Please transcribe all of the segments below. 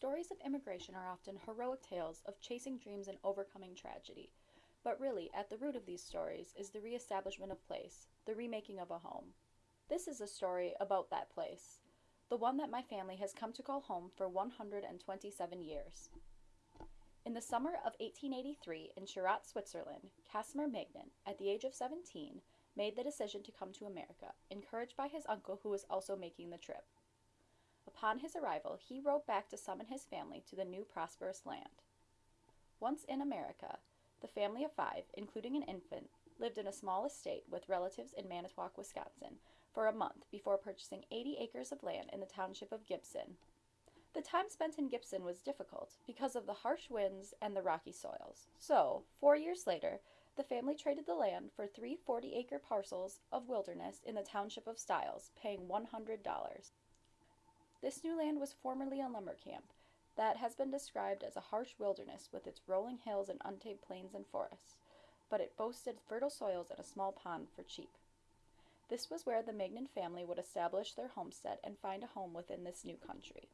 Stories of immigration are often heroic tales of chasing dreams and overcoming tragedy. But really, at the root of these stories is the reestablishment of place, the remaking of a home. This is a story about that place, the one that my family has come to call home for 127 years. In the summer of 1883, in Chirat, Switzerland, Casimir Magnin, at the age of 17, made the decision to come to America, encouraged by his uncle who was also making the trip. Upon his arrival, he rode back to summon his family to the new prosperous land. Once in America, the family of five, including an infant, lived in a small estate with relatives in Manitowoc, Wisconsin, for a month before purchasing 80 acres of land in the township of Gibson. The time spent in Gibson was difficult because of the harsh winds and the rocky soils. So, four years later, the family traded the land for three 40 acre parcels of wilderness in the township of Stiles, paying $100. This new land was formerly a lumber camp that has been described as a harsh wilderness with its rolling hills and untamed plains and forests, but it boasted fertile soils and a small pond for sheep. This was where the Magnan family would establish their homestead and find a home within this new country.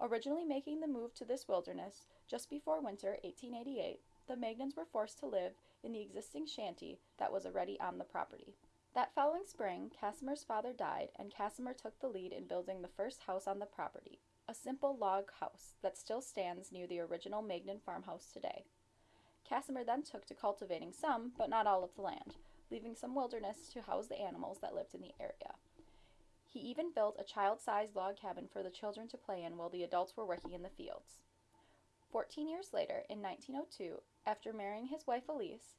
Originally making the move to this wilderness just before winter 1888, the Magnans were forced to live in the existing shanty that was already on the property. That following spring, Casimir's father died, and Casimir took the lead in building the first house on the property, a simple log house that still stands near the original Magnin farmhouse today. Casimir then took to cultivating some, but not all of the land, leaving some wilderness to house the animals that lived in the area. He even built a child-sized log cabin for the children to play in while the adults were working in the fields. Fourteen years later, in 1902, after marrying his wife Elise,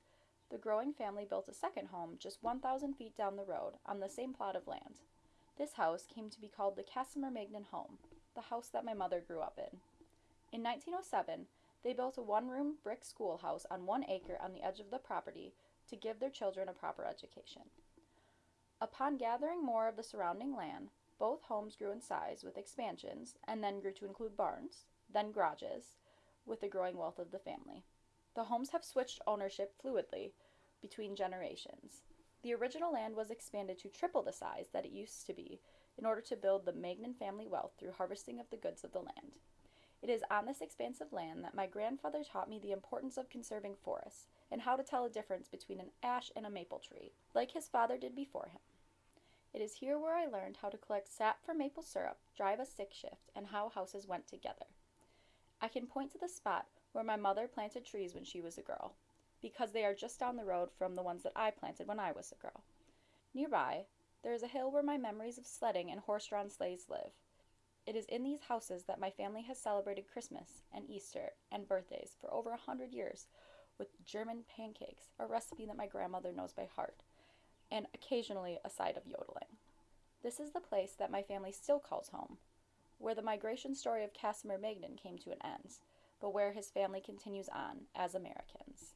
the growing family built a second home just 1,000 feet down the road on the same plot of land. This house came to be called the Casimir Magnan home, the house that my mother grew up in. In 1907, they built a one room brick schoolhouse on one acre on the edge of the property to give their children a proper education. Upon gathering more of the surrounding land, both homes grew in size with expansions and then grew to include barns, then garages, with the growing wealth of the family. The homes have switched ownership fluidly between generations. The original land was expanded to triple the size that it used to be in order to build the Magnan family wealth through harvesting of the goods of the land. It is on this expansive land that my grandfather taught me the importance of conserving forests and how to tell a difference between an ash and a maple tree, like his father did before him. It is here where I learned how to collect sap for maple syrup, drive a stick shift, and how houses went together. I can point to the spot where my mother planted trees when she was a girl, because they are just down the road from the ones that I planted when I was a girl. Nearby, there is a hill where my memories of sledding and horse drawn sleighs live. It is in these houses that my family has celebrated Christmas and Easter and birthdays for over a hundred years with German pancakes, a recipe that my grandmother knows by heart, and occasionally a side of yodeling. This is the place that my family still calls home, where the migration story of Casimir Magnin came to an end but where his family continues on as Americans.